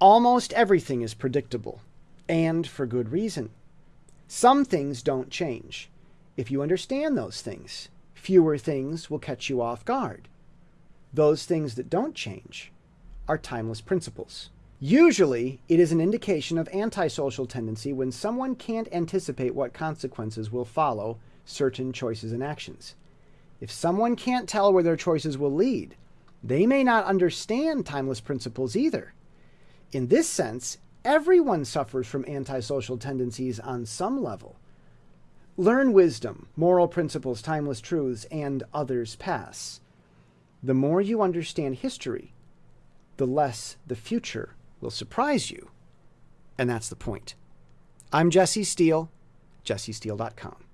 Almost everything is predictable, and for good reason. Some things don't change. If you understand those things, fewer things will catch you off guard. Those things that don't change are timeless principles. Usually, it is an indication of antisocial tendency when someone can't anticipate what consequences will follow certain choices and actions. If someone can't tell where their choices will lead, they may not understand timeless principles either. In this sense, everyone suffers from antisocial tendencies on some level. Learn wisdom, moral principles, timeless truths, and others pass. The more you understand history, the less the future will surprise you. And that's the point. I'm Jesse Steele, jessesteele.com.